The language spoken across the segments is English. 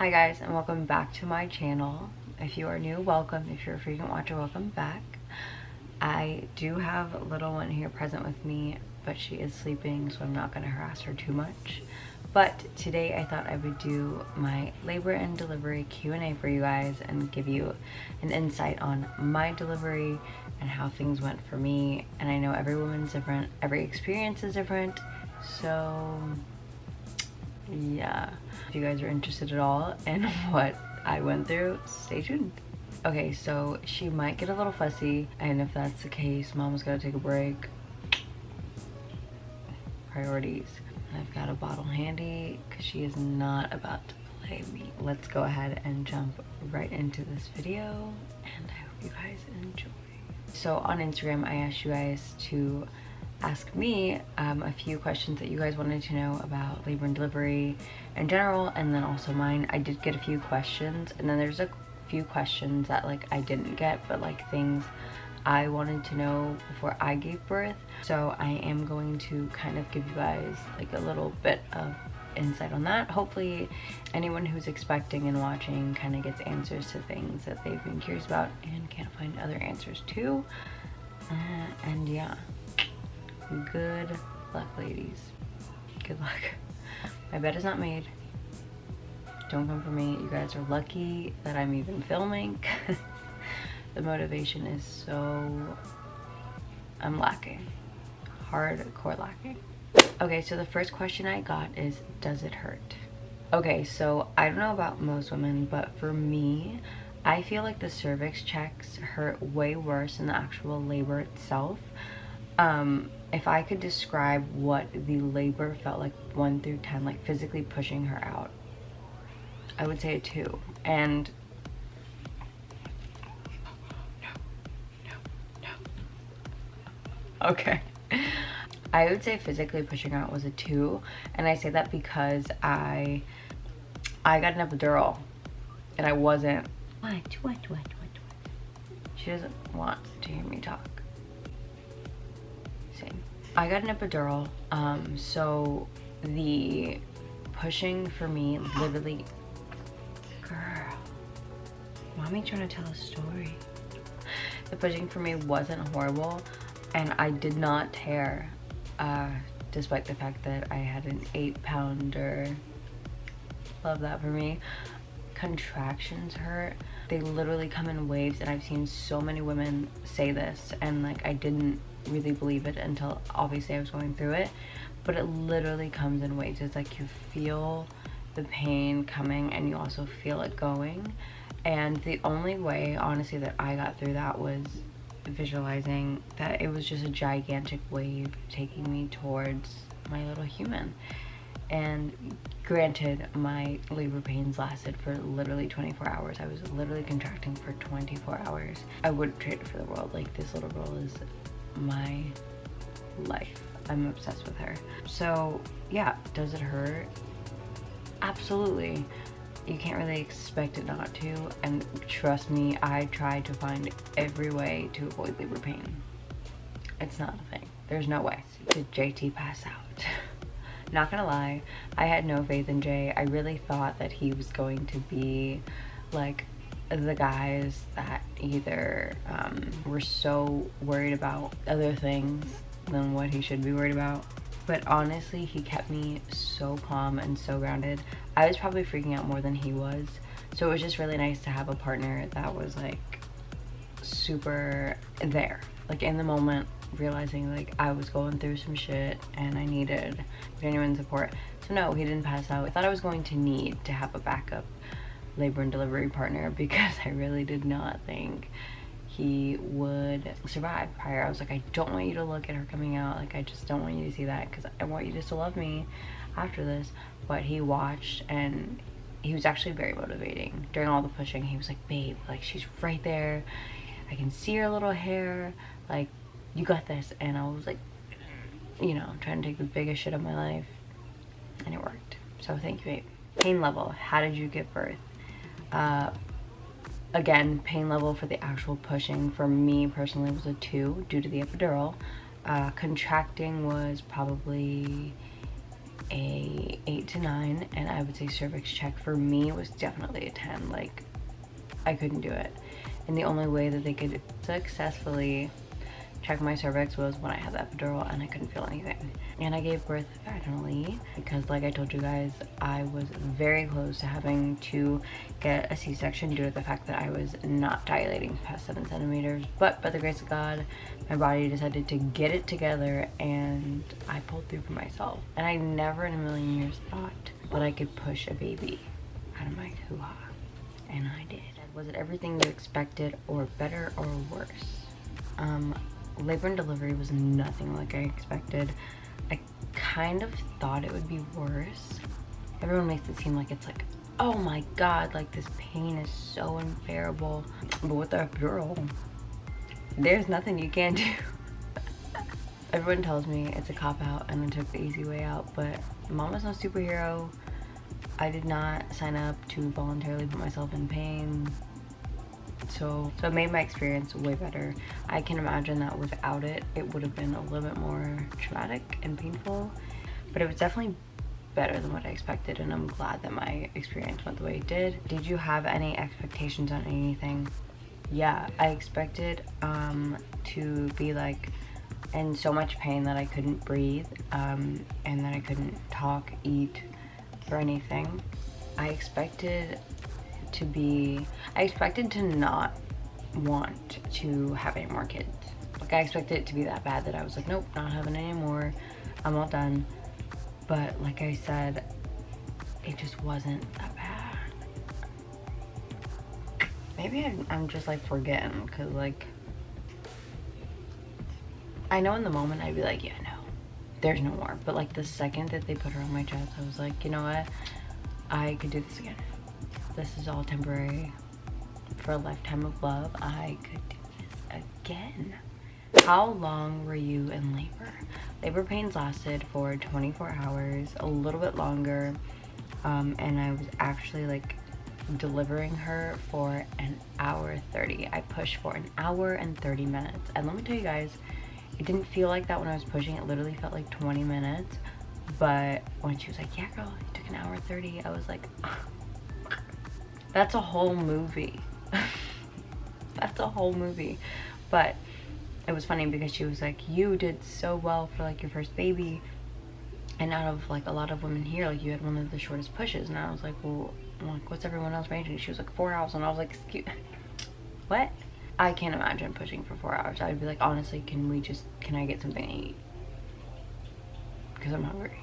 Hi guys and welcome back to my channel. If you are new, welcome. If you're a frequent watcher, welcome back. I do have a little one here present with me, but she is sleeping so I'm not going to harass her too much. But today I thought I would do my labor and delivery Q&A for you guys and give you an insight on my delivery and how things went for me. And I know every woman's different, every experience is different, so yeah. If you guys are interested at all in what i went through stay tuned. Okay so she might get a little fussy and if that's the case mom's gotta take a break. Priorities. I've got a bottle handy because she is not about to play me. Let's go ahead and jump right into this video and i hope you guys enjoy. So on instagram i asked you guys to ask me um, a few questions that you guys wanted to know about labor and delivery in general and then also mine. I did get a few questions and then there's a few questions that like I didn't get but like things I wanted to know before I gave birth. So I am going to kind of give you guys like a little bit of insight on that. Hopefully anyone who's expecting and watching kind of gets answers to things that they've been curious about and can't find other answers to. Uh, and yeah, good luck ladies. Good luck. My bed is not made. Don't come for me. You guys are lucky that i'm even filming. The motivation is so i'm lacking. Hardcore lacking. Okay so the first question i got is does it hurt? Okay so i don't know about most women but for me i feel like the cervix checks hurt way worse than the actual labor itself um if I could describe what the labor felt like 1 through 10, like physically pushing her out, I would say a 2. And no, no, no. Okay. I would say physically pushing out was a 2. And I say that because I I got an epidural and I wasn't what, what, what, what, what? She doesn't want to hear me talk. I got an epidural, um, so the pushing for me literally, girl, mommy trying to tell a story. The pushing for me wasn't horrible and I did not tear, uh, despite the fact that I had an eight pounder. Love that for me. Contractions hurt. They literally come in waves and I've seen so many women say this and like I didn't really believe it until obviously I was going through it. But it literally comes in waves. It's like you feel the pain coming and you also feel it going. And the only way, honestly, that I got through that was visualizing that it was just a gigantic wave taking me towards my little human. And granted, my labor pains lasted for literally 24 hours. I was literally contracting for 24 hours. I wouldn't trade it for the world. Like, this little girl is my life. I'm obsessed with her. So yeah, does it hurt? Absolutely. You can't really expect it not to. And trust me, I tried to find every way to avoid labor pain. It's not a thing. There's no way. Did JT pass out? not gonna lie, I had no faith in Jay. I really thought that he was going to be like the guys that either um, were so worried about other things than what he should be worried about. But honestly, he kept me so calm and so grounded. I was probably freaking out more than he was. So it was just really nice to have a partner that was like super there. Like in the moment, realizing like I was going through some shit and I needed genuine support. So no, he didn't pass out. I thought I was going to need to have a backup labor and delivery partner because I really did not think he would survive prior. I was like, I don't want you to look at her coming out. Like, I just don't want you to see that because I want you just to love me after this. But he watched and he was actually very motivating. During all the pushing, he was like, babe, like, she's right there. I can see her little hair. Like, you got this. And I was like, you know, trying to take the biggest shit of my life. And it worked. So thank you, babe. Pain level. How did you give birth? Uh, again, pain level for the actual pushing for me personally was a 2 due to the epidural. Uh, contracting was probably a 8 to 9 and I would say cervix check for me was definitely a 10 like I couldn't do it and the only way that they could successfully check my cervix was when I had the epidural and I couldn't feel anything. And I gave birth vaginally because like I told you guys, I was very close to having to get a C-section due to the fact that I was not dilating past seven centimeters. But by the grace of God, my body decided to get it together and I pulled through for myself. And I never in a million years thought that I could push a baby out of my hoo-ha. And I did. Was it everything you expected or better or worse? Um, labor and delivery was nothing like I expected. I kind of thought it would be worse. Everyone makes it seem like it's like, oh my god, like this pain is so unbearable. But with the epidural, there's nothing you can do. Everyone tells me it's a cop-out and I took the easy way out, but mama's no superhero. I did not sign up to voluntarily put myself in pain so so it made my experience way better. I can imagine that without it it would have been a little bit more traumatic and painful but it was definitely better than what i expected and i'm glad that my experience went the way it did. Did you have any expectations on anything? Yeah i expected um to be like in so much pain that i couldn't breathe um and that i couldn't talk eat or anything. I expected to be, I expected to not want to have any more kids. Like I expected it to be that bad that I was like, nope, not having any more. I'm all done. But like I said, it just wasn't that bad. Maybe I'm, I'm just like forgetting because like, I know in the moment I'd be like, yeah, no, there's no more. But like the second that they put her on my chest, I was like, you know what? I could do this again this is all temporary for a lifetime of love, I could do this again. How long were you in labor? Labor pains lasted for 24 hours, a little bit longer, um, and I was actually like delivering her for an hour 30. I pushed for an hour and 30 minutes. And let me tell you guys, it didn't feel like that when I was pushing. It literally felt like 20 minutes. But when she was like, yeah, girl, it took an hour 30, I was like, that's a whole movie. That's a whole movie. But it was funny because she was like, you did so well for like your first baby. And out of like a lot of women here, like you had one of the shortest pushes. And I was like, well, like, what's everyone else ranging? She was like, four hours. And I was like, excuse what? I can't imagine pushing for four hours. I'd be like, honestly, can we just, can I get something to eat? Because I'm hungry.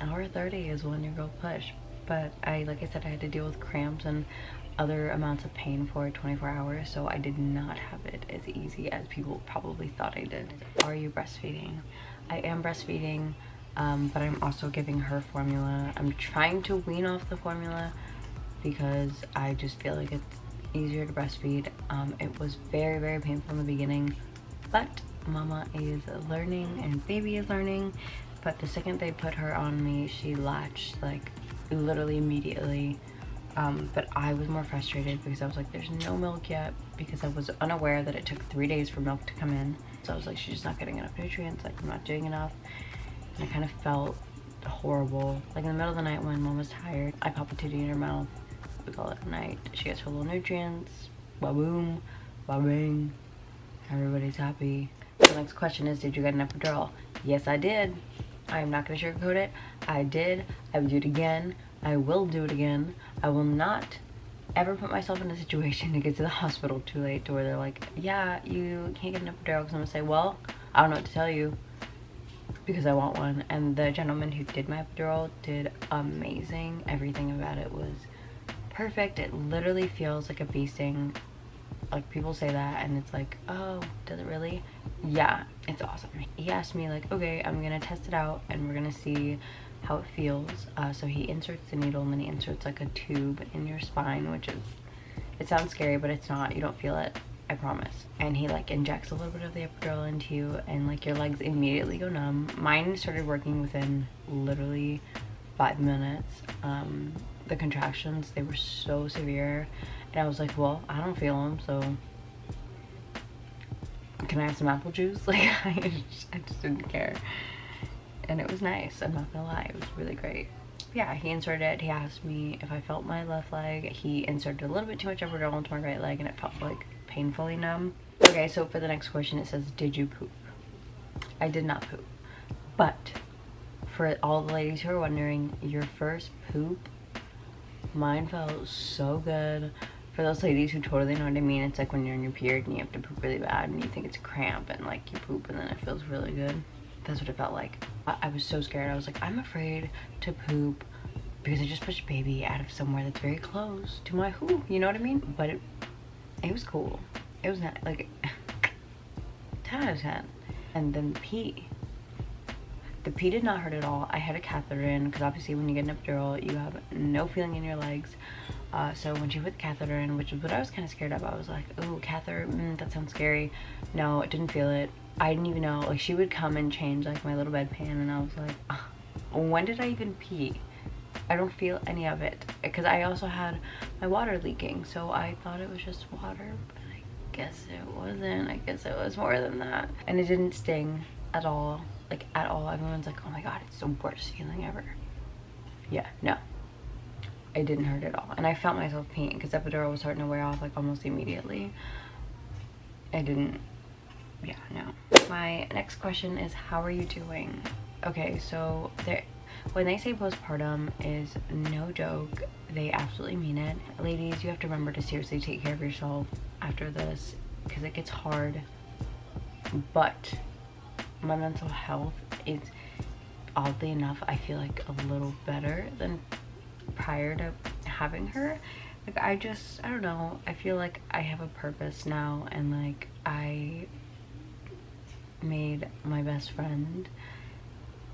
Hour 30 is when your girl push but I, like I said, I had to deal with cramps and other amounts of pain for 24 hours, so I did not have it as easy as people probably thought I did. Are you breastfeeding? I am breastfeeding, um, but I'm also giving her formula. I'm trying to wean off the formula because I just feel like it's easier to breastfeed. Um, it was very, very painful in the beginning, but mama is learning and baby is learning. But the second they put her on me, she latched like literally immediately. Um, but I was more frustrated because I was like, there's no milk yet because I was unaware that it took three days for milk to come in. So I was like, she's just not getting enough nutrients, like I'm not doing enough. And I kind of felt horrible. Like in the middle of the night when mom was tired, I pop a titty in her mouth. We call it night. She gets her little nutrients. Ba boom, ba bing. Everybody's happy. The next question is, did you get an epidural? Yes, I did. I am not going to sugarcoat it. I did. I would do it again. I will do it again. I will not ever put myself in a situation to get to the hospital too late to where they're like, yeah, you can't get an epidural. Because I'm to say, well, I don't know what to tell you because I want one. And the gentleman who did my epidural did amazing. Everything about it was perfect. It literally feels like a bee sting like people say that and it's like oh does it really yeah it's awesome he asked me like okay i'm gonna test it out and we're gonna see how it feels uh, so he inserts the needle and then he inserts like a tube in your spine which is it sounds scary but it's not you don't feel it I promise. And he like injects a little bit of the epidural into you and like your legs immediately go numb. Mine started working within literally five minutes. Um, the contractions, they were so severe and I was like, well, I don't feel them, so can I have some apple juice? Like, I just, I just didn't care. And it was nice. I'm not gonna lie, it was really great. Yeah, he inserted it. He asked me if I felt my left leg. He inserted a little bit too much epidural into my right leg and it felt like painfully numb. Okay, so for the next question, it says, did you poop? I did not poop. But for all the ladies who are wondering, your first poop, mine felt so good. For those ladies who totally know what I mean, it's like when you're in your period and you have to poop really bad and you think it's a cramp and like you poop and then it feels really good. That's what it felt like. I, I was so scared. I was like, I'm afraid to poop because I just pushed baby out of somewhere that's very close to my who, you know what I mean? But it, it was cool. It was not like 10 out of 10. And then the pee. The pee did not hurt at all. I had a catheter in because obviously when you get an epidural, you have no feeling in your legs. Uh, so when she put the catheter in, which is what I was kind of scared of, I was like, oh, catheter, mm, that sounds scary. No, it didn't feel it. I didn't even know. Like she would come and change like my little bedpan and I was like, when did I even pee? I don't feel any of it because I also had my water leaking. So I thought it was just water, but I guess it wasn't. I guess it was more than that. And it didn't sting at all like at all. Everyone's like, oh my god, it's the worst feeling ever. Yeah, no. It didn't hurt at all. And I felt myself peeing because epidural was starting to wear off like almost immediately. I didn't, yeah, no. My next question is, how are you doing? Okay, so when they say postpartum is no joke, they absolutely mean it. Ladies, you have to remember to seriously take care of yourself after this because it gets hard. But my mental health is oddly enough I feel like a little better than prior to having her like I just I don't know I feel like I have a purpose now and like I made my best friend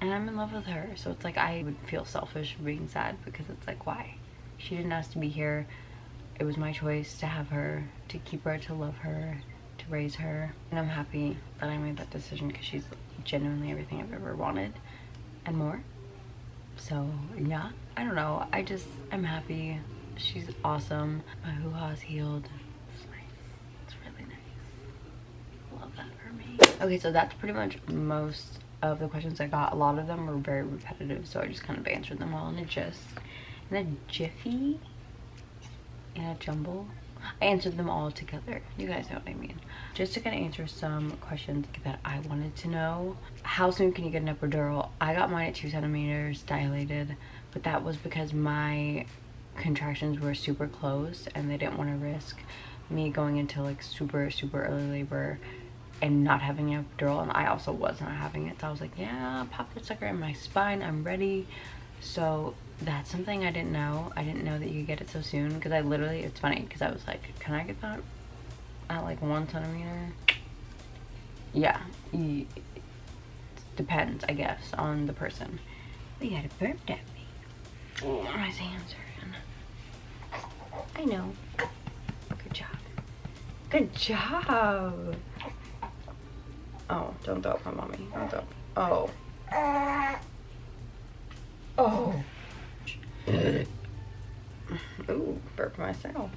and I'm in love with her so it's like I would feel selfish being sad because it's like why she didn't ask to be here it was my choice to have her to keep her to love her to raise her. And I'm happy that I made that decision because she's genuinely everything I've ever wanted and more. So yeah, I don't know. I just, I'm happy. She's awesome. My hoo-ha's healed. It's nice. It's really nice. Love that for me. Okay, so that's pretty much most of the questions I got. A lot of them were very repetitive, so I just kind of answered them all in a gist. In a jiffy. In a jumble. I answered them all together. You guys know what I mean. Just to kind of answer some questions that I wanted to know. How soon can you get an epidural? I got mine at two centimeters dilated, but that was because my contractions were super close and they didn't want to risk me going into like super, super early labor and not having an epidural. And I also was not having it. So I was like, yeah, pop the sucker in my spine. I'm ready. So that's something I didn't know. I didn't know that you could get it so soon because I literally, it's funny because I was like, can I get that at like one centimeter? Yeah, it depends, I guess, on the person. But you had a burp at me. Oh, my hands are in. I know. Good job. Good job. Oh, don't throw up my mommy. Don't throw up. Oh. Uh, oh. Ooh, burp myself.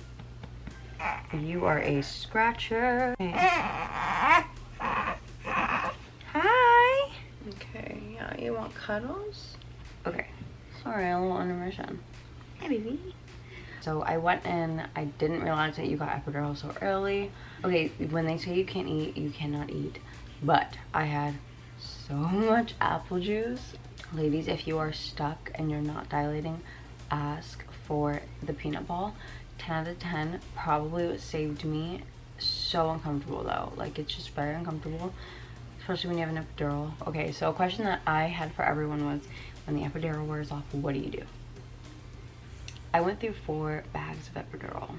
You are a scratcher. Hi. Okay, yeah, you want cuddles? Okay. Sorry, a little intermission. Hey, baby. So I went in, I didn't realize that you got epidural so early. Okay, when they say you can't eat, you cannot eat. But I had so much apple juice. Ladies, if you are stuck and you're not dilating, ask for the peanut ball. 10 out of 10 probably saved me so uncomfortable though. Like it's just very uncomfortable especially when you have an epidural. Okay so a question that i had for everyone was when the epidural wears off what do you do? I went through four bags of epidural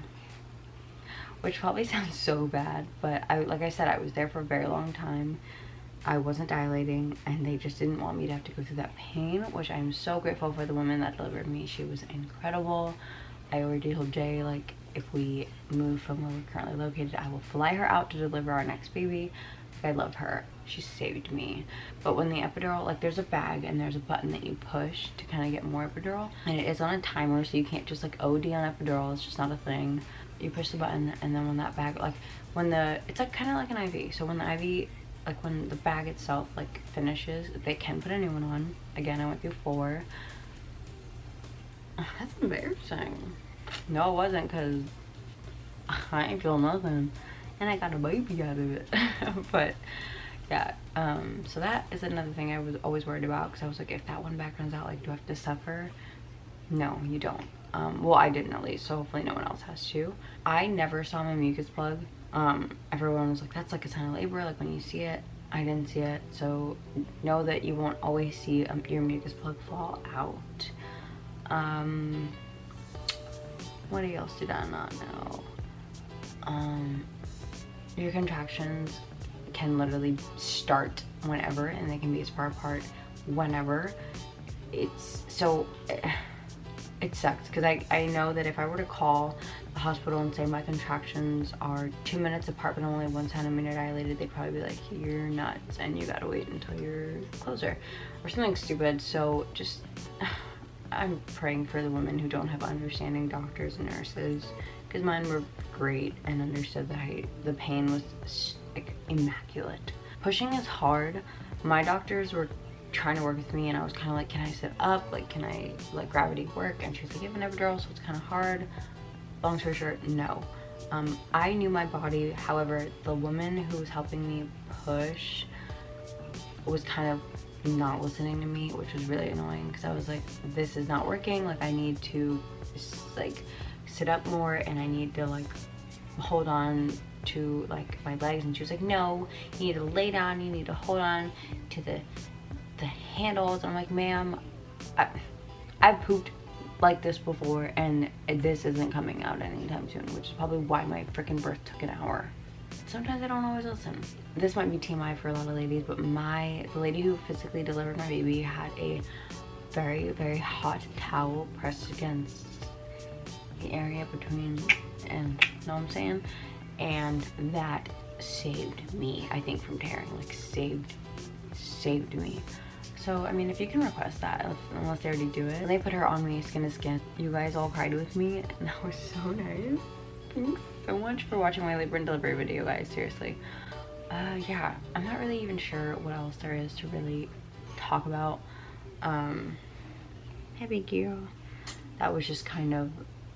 which probably sounds so bad but i like i said i was there for a very long time I wasn't dilating and they just didn't want me to have to go through that pain, which I'm so grateful for the woman that delivered me. She was incredible. I already told Jay, like, if we move from where we're currently located, I will fly her out to deliver our next baby. I love her. She saved me. But when the epidural, like there's a bag and there's a button that you push to kind of get more epidural. And it is on a timer, so you can't just like OD on epidural. It's just not a thing. You push the button and then when that bag, like when the, it's like kind of like an IV. So when the IV like when the bag itself like finishes, they can put a new one on. Again, I went through four. That's embarrassing. No, it wasn't because I ain't feel nothing. And I got a baby out of it. but yeah, um, so that is another thing I was always worried about because I was like, if that one back runs out, like, do I have to suffer? No, you don't. Um, well, I didn't at least, so hopefully no one else has to. I never saw my mucus plug. Um, everyone was like, that's like a sign of labor, like when you see it. I didn't see it, so know that you won't always see um, your mucus plug fall out. Um, what else did I not know? Um, your contractions can literally start whenever and they can be as far apart whenever. It's so it sucks because I, I know that if I were to call the hospital and say my contractions are two minutes apart but only one centimeter dilated, they'd probably be like, you're nuts and you gotta wait until you're closer or something stupid. So just, I'm praying for the women who don't have understanding doctors and nurses because mine were great and understood that I, the pain was like immaculate. Pushing is hard. My doctors were trying to work with me and I was kind of like, can I sit up? Like, can I let gravity work? And she's like, you have an epidural, so it's kind of hard. Long story short, no. Um, I knew my body, however, the woman who was helping me push was kind of not listening to me, which was really annoying because I was like, this is not working. Like, I need to, like, sit up more and I need to, like, hold on to like my legs. And she was like no you need to lay down. You need to hold on to the the handles. I'm like ma'am i've pooped like this before and this isn't coming out anytime soon which is probably why my freaking birth took an hour. Sometimes i don't always listen. This might be tmi for a lot of ladies but my the lady who physically delivered my baby had a very very hot towel pressed against the area between and you know what i'm saying and that saved me i think from tearing like saved saved me so, I mean, if you can request that, unless they already do it. And they put her on me skin to skin. You guys all cried with me, and that was so nice. Thanks so much for watching my labor and delivery video, guys, seriously. Uh, yeah, I'm not really even sure what else there is to really talk about. Um, heavy gear. That was just kind of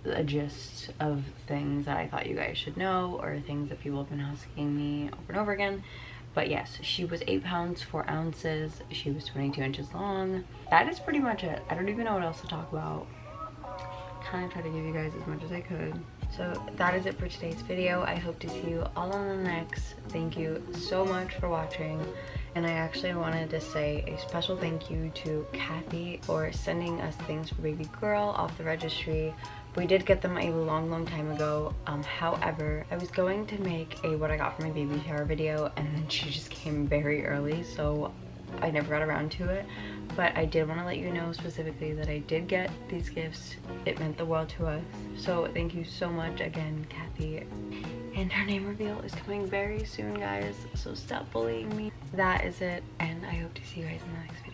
a gist of things that I thought you guys should know or things that people have been asking me over and over again. But yes, she was 8 pounds, 4 ounces. She was 22 inches long. That is pretty much it. I don't even know what else to talk about. Kind of try to give you guys as much as I could. So that is it for today's video. I hope to see you all on the next. Thank you so much for watching. And I actually wanted to say a special thank you to Kathy for sending us things for baby girl off the registry. We did get them a long, long time ago. Um, however, I was going to make a what I got for my baby shower video and then she just came very early, so I never got around to it. But I did want to let you know specifically that I did get these gifts. It meant the world to us. So thank you so much again, Kathy. And her name reveal is coming very soon, guys. So stop bullying me. That is it, and I hope to see you guys in the next video.